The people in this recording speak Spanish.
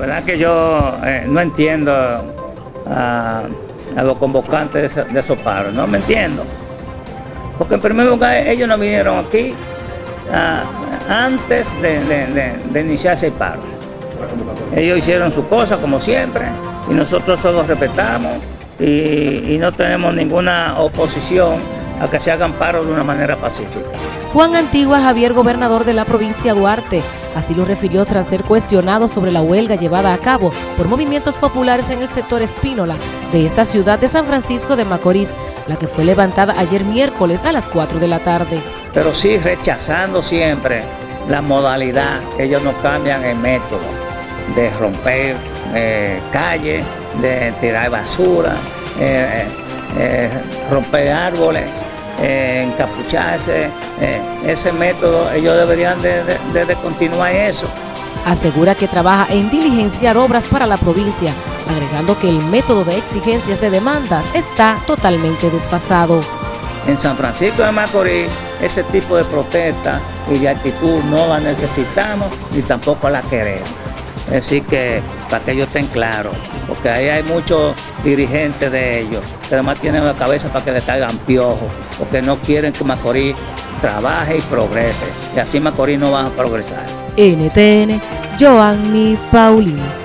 verdad que yo eh, no entiendo a, los convocantes de, esos paros, no me entiendo. Porque en primer lugar ellos no vinieron aquí ah, antes de, iniciarse el paro. Ellos hicieron su cosa como siempre y nosotros todos respetamos y no tenemos ninguna oposición a que se hagan paros de una manera pacífica. Juan Antigua Javier, gobernador de la provincia Duarte, así lo refirió tras ser cuestionado sobre la huelga llevada a cabo por movimientos populares en el sector Espínola de esta ciudad de San Francisco de Macorís, la que fue levantada ayer miércoles a las 4 de la tarde. Pero sí rechazando siempre la modalidad, ellos no cambian el método de romper eh, calles, de tirar basura, eh, eh, romper árboles, eh, encapucharse, eh, ese método, ellos deberían de, de, continuar eso. Asegura que trabaja en diligenciar obras para la provincia, agregando que el método de exigencias de demandas está totalmente desfasado. En San Francisco de Macorís, ese tipo de protesta y de actitud no la necesitamos ni tampoco la queremos. Así que para que ellos estén claros, porque ahí hay muchos dirigentes de ellos que además tienen la cabeza para que le caigan piojos, porque no quieren que Macorís trabaje y progrese. Y así Macorís no va a progresar. NTN, Joanny Paulino.